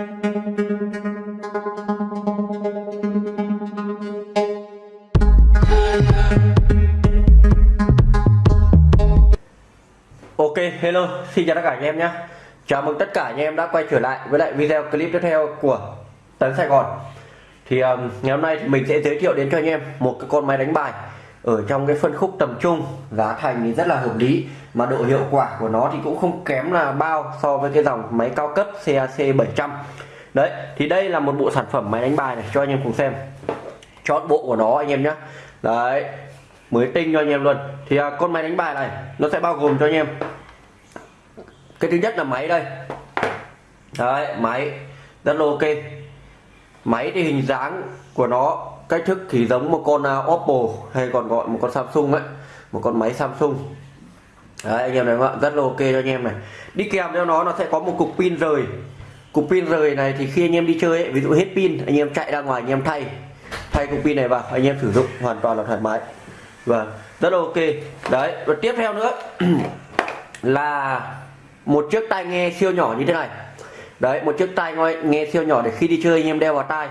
Ok, hello, xin chào tất cả anh em nhé. Chào mừng tất cả anh em đã quay trở lại với lại video clip tiếp theo của Tấn Sài Gòn. Thì um, ngày hôm nay thì mình sẽ giới thiệu đến cho anh em một cái con máy đánh bài Ở trong cái phân khúc tầm trung Giá thành thì rất là hợp lý. Mà độ hiệu quả của nó thì cũng không kém là bao so với cái dòng máy cao cấp CAC 700 Đấy, thì đây là một bộ sản phẩm máy đánh bài này cho anh em cùng xem. Chọn bộ của nó anh em nhé Đấy, mới tinh cho anh em luôn. Thì à, con máy đánh bài này nó sẽ bao gồm cho anh em. Cái thứ nhất là máy đây. Đấy máy rất là ok. Máy thì hình dáng của nó cách thức thì giống một con uh, Oppo hay còn gọi một con Samsung ấy. Một con máy Samsung đấy anh em này ạ rất là ok cho anh em này đi kèm theo nó nó sẽ có một cục pin rời cục pin rời này thì khi anh em đi chơi ấy, ví dụ hết pin anh em chạy ra ngoài anh em thay thay cục pin này vào anh em sử dụng hoàn toàn là thoải mái và rất là ok đấy và tiếp theo nữa là một chiếc tai nghe siêu nhỏ như thế này đấy một chiếc tai nghe, siêu nhỏ để khi đi chơi anh em đeo vào tai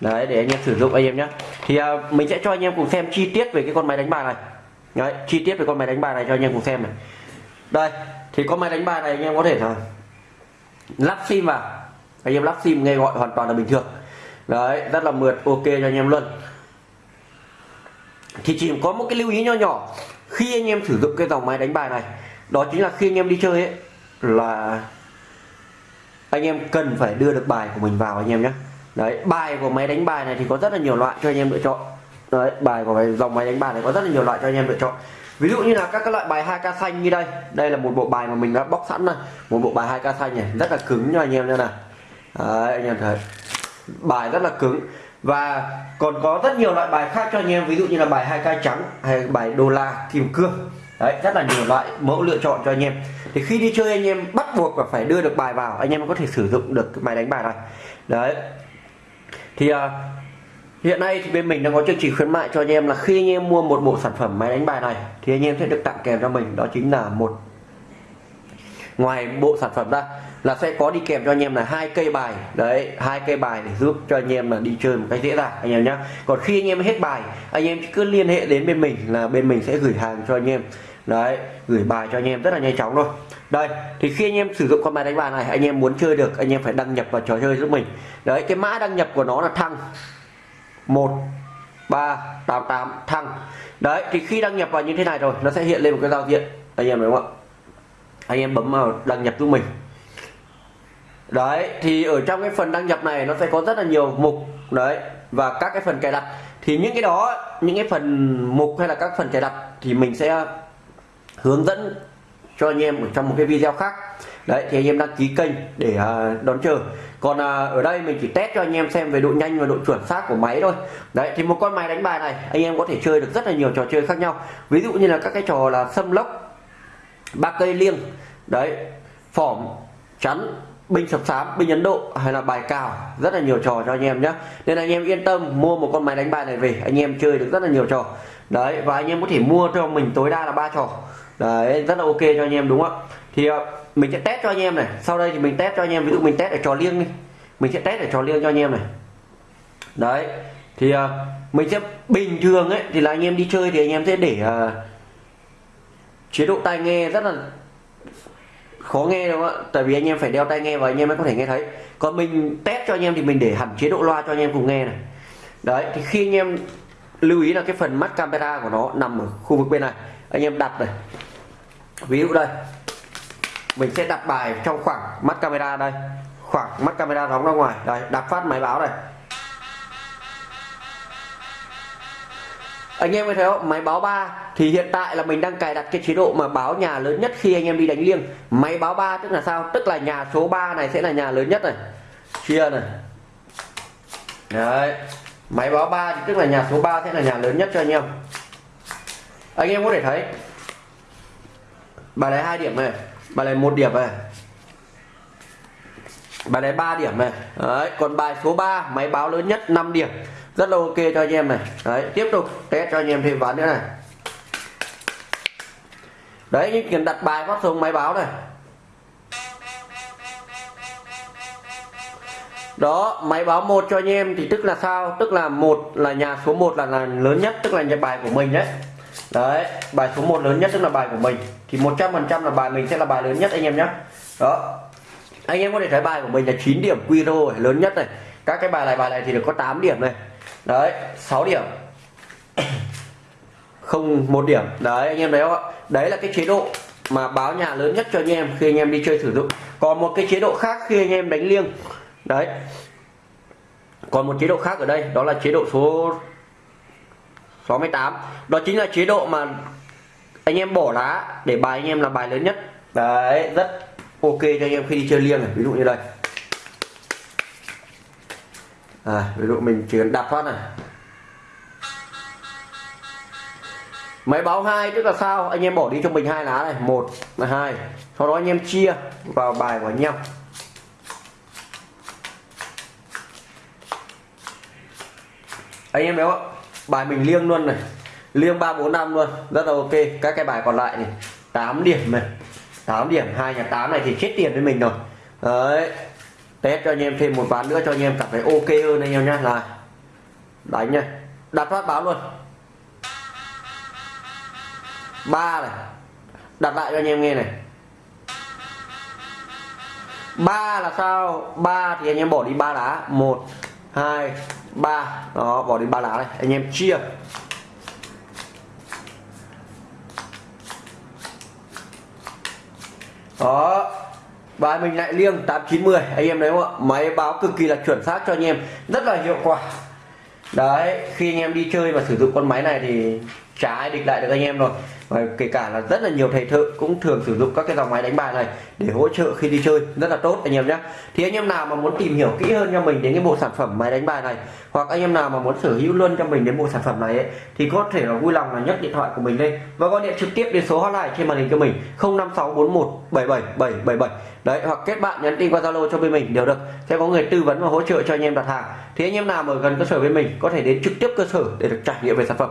đấy để anh em sử dụng anh em nhé thì à, mình sẽ cho anh em cùng xem chi tiết về cái con máy đánh bài này đấy, chi tiết về con máy đánh bài này cho anh em cùng xem này. Đây, thì con máy đánh bài này anh em có thể là lắp sim vào. Anh em lắp sim nghe gọi hoàn toàn là bình thường. Đấy, rất là mượt, ok cho anh em luôn. Thì chỉ có một cái lưu ý nho nhỏ, khi anh em sử dụng cái dòng máy đánh bài này, đó chính là khi anh em đi chơi ấy, là anh em cần phải đưa được bài của mình vào anh em nhé. Đấy, bài của máy đánh bài này thì có rất là nhiều loại cho anh em lựa chọn đấy bài của dòng máy đánh bài này có rất là nhiều loại cho anh em lựa chọn. Ví dụ như là các các loại bài 2k xanh như đây. Đây là một bộ bài mà mình đã bóc sẵn này một bộ bài 2k xanh này rất là cứng cho anh em nha này đấy, anh em thấy. Bài rất là cứng. Và còn có rất nhiều loại bài khác cho anh em ví dụ như là bài hai k trắng hay bài đô la kim cương. Đấy rất là nhiều loại mẫu lựa chọn cho anh em. Thì khi đi chơi anh em bắt buộc là phải đưa được bài vào anh em có thể sử dụng được cái máy đánh bài này. Đấy. Thì uh, hiện nay thì bên mình đang có chương trình khuyến mại cho anh em là khi anh em mua một bộ sản phẩm máy đánh bài này thì anh em sẽ được tặng kèm cho mình đó chính là một ngoài bộ sản phẩm ra là sẽ có đi kèm cho anh em là hai cây bài đấy hai cây bài để giúp cho anh em là đi chơi một cách dễ dàng anh em nhé còn khi anh em hết bài anh em cứ liên hệ đến bên mình là bên mình sẽ gửi hàng cho anh em đấy gửi bài cho anh em rất là nhanh chóng thôi đây thì khi anh em sử dụng con máy đánh bài này anh em muốn chơi được anh em phải đăng nhập vào trò chơi giúp mình đấy cái mã đăng nhập của nó là thăng một, ba, tám tám, thăng. Đấy, thì khi đăng nhập vào như thế này rồi, nó sẽ hiện lên một cái giao diện. Anh em đúng không ạ? Anh em bấm vào đăng nhập giúp mình. Đấy, thì ở trong cái phần đăng nhập này nó sẽ có rất là nhiều mục. Đấy, và các cái phần cài đặt. Thì những cái đó, những cái phần mục hay là các phần cài đặt thì mình sẽ hướng dẫn cho anh em ở trong một cái video khác đấy thì anh em đăng ký kênh để uh, đón chờ. Còn uh, ở đây mình chỉ test cho anh em xem về độ nhanh và độ chuẩn xác của máy thôi. Đấy thì một con máy đánh bài này anh em có thể chơi được rất là nhiều trò chơi khác nhau. Ví dụ như là các cái trò là xâm lốc ba cây liêng đấy phỏm chắn binh sập sám binh ấn độ hay là bài cào rất là nhiều trò cho anh em nhé nên anh em yên tâm mua một con máy đánh bài này về anh em chơi được rất là nhiều trò. Đấy và anh em có thể mua cho mình tối đa là ba trò. Đấy rất là ok cho anh em đúng không thì à, mình sẽ test cho anh em này. Sau đây thì mình test cho anh em ví dụ mình test ở trò liêng đi. Mình sẽ test ở trò liêng cho anh em này. Đấy thì uh, mình sẽ bình thường ấy thì là anh em đi chơi thì anh em sẽ để uh, chế độ tai nghe rất là khó nghe đúng không ạ? Tại vì anh em phải đeo tai nghe và anh em mới có thể nghe thấy. Còn mình test cho anh em thì mình để hẳn chế độ loa cho anh em cùng nghe này. Đấy thì khi anh em lưu ý là cái phần mắt camera của nó nằm ở khu vực bên này. Anh em đặt này. Ví dụ đây mình sẽ đặt bài trong khoảng mắt camera đây. Khoảng mắt camera đóng ra ngoài. Đây, đặt phát máy báo này. Anh em có thấy không? Máy báo 3 thì hiện tại là mình đang cài đặt cái chế độ mà báo nhà lớn nhất khi anh em đi đánh liêng. Máy báo 3 tức là sao? Tức là nhà số 3 này sẽ là nhà lớn nhất này. Chia này. Đấy. Máy báo 3 thì tức là nhà số 3 sẽ là nhà lớn nhất cho anh em. Anh em có thể thấy. Bài này hai điểm này bài này một điểm này. Bài này 3 điểm này. Đấy còn bài số 3 máy báo lớn nhất 5 điểm. Rất là ok cho anh em này. Đấy tiếp tục test cho anh em thêm ván nữa này. Đấy những cần đặt bài phát xuống máy báo này. Đó máy báo một cho anh em thì tức là sao? Tức là một là nhà số 1 là, là lớn nhất tức là nhà bài của mình đấy đấy, bài số 1 lớn nhất tức là bài của mình. Thì 100% là bài mình sẽ là bài lớn nhất, anh em nhé đó. Anh em có thể thấy bài của mình là 9 điểm quy rồi lớn nhất này. Các cái bài này bài này thì được có 8 điểm này. Đấy 6 điểm. Không, một điểm. Đấy, anh em thấy không ạ? Đấy là cái chế độ mà báo nhà lớn nhất cho anh em khi anh em đi chơi sử dụng. Còn một cái chế độ khác khi anh em đánh liêng. Đấy. Còn một chế độ khác ở đây, đó là chế độ số 68 đó chính là chế độ mà anh em bỏ lá để bài anh em là bài lớn nhất. Đấy rất ok cho anh em khi đi chơi liêng này. Ví dụ như đây. À, ví dụ mình chỉ cần đặt phát này. Máy báo hai tức là sao? Anh em bỏ đi cho mình hai lá này. Một là hai. Sau đó anh em chia vào bài của anh em. Anh em béo bài mình liêng luôn này. Liêng ba, bốn, năm luôn. Rất là ok. Các cái bài còn lại này 8 điểm này. 8 điểm, hai nhà 8 này thì chết tiền với mình rồi. Đấy. Test cho anh em thêm một ván nữa cho anh em cảm thấy ok hơn anh em nhá. Là, đánh nha đặt phát báo luôn. Ba này. Đặt lại cho anh em nghe này. Ba là sao? Ba thì anh em bỏ đi ba lá một, hai ba. Đó, bỏ đi ba lá này. Anh em chia. Đó. Bài mình lại liêng 8910 anh em thấy không ạ? Máy báo cực kỳ là chuẩn xác cho anh em. Rất là hiệu quả. Đấy, khi anh em đi chơi và sử dụng con máy này thì trái ai địch lại được anh em rồi và kể cả là rất là nhiều thầy thợ cũng thường sử dụng các cái dòng máy đánh bài này để hỗ trợ khi đi chơi. Rất là tốt anh em nhé thì anh em nào mà muốn tìm hiểu kỹ hơn cho mình đến cái bộ sản phẩm máy đánh bài này hoặc anh em nào mà muốn sở hữu luôn cho mình đến bộ sản phẩm này ấy, thì có thể là vui lòng là nhấc điện thoại của mình lên và gọi điện trực tiếp đến số hotline trên màn hình cho mình 05641 77777 đấy hoặc kết bạn nhắn tin qua zalo cho bên mình đều được. Sẽ có người tư vấn và hỗ trợ cho anh em đặt hàng. Thì anh em nào mà ở gần cơ sở bên mình có thể đến trực tiếp cơ sở để được trải nghiệm về sản phẩm.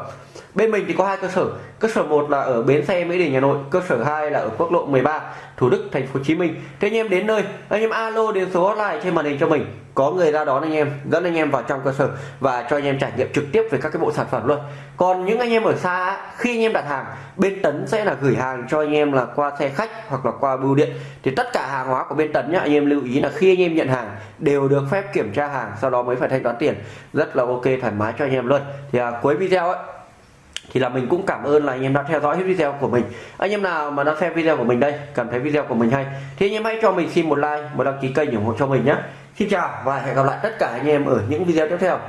Bên mình thì có hai cơ sở. Cơ sở một là ở bến xe mỹ đình hà nội cơ sở 2 là ở quốc lộ 13 thủ đức thành phố hồ chí minh thế anh em đến nơi anh em alo đến số hotline trên màn hình cho mình có người ra đón anh em dẫn anh em vào trong cơ sở và cho anh em trải nghiệm trực tiếp về các cái bộ sản phẩm luôn còn những anh em ở xa khi anh em đặt hàng bên tấn sẽ là gửi hàng cho anh em là qua xe khách hoặc là qua bưu điện thì tất cả hàng hóa của bên tấn nhá anh em lưu ý là khi anh em nhận hàng đều được phép kiểm tra hàng sau đó mới phải thanh toán tiền rất là ok thoải mái cho anh em luôn thì à, cuối video ấy thì là mình cũng cảm ơn là anh em đã theo dõi hết video của mình. Anh em nào mà đã xem video của mình đây, cảm thấy video của mình hay, thì anh em hãy cho mình xin một like, một đăng ký kênh ủng hộ cho mình nhé. Xin chào và hẹn gặp lại tất cả anh em ở những video tiếp theo.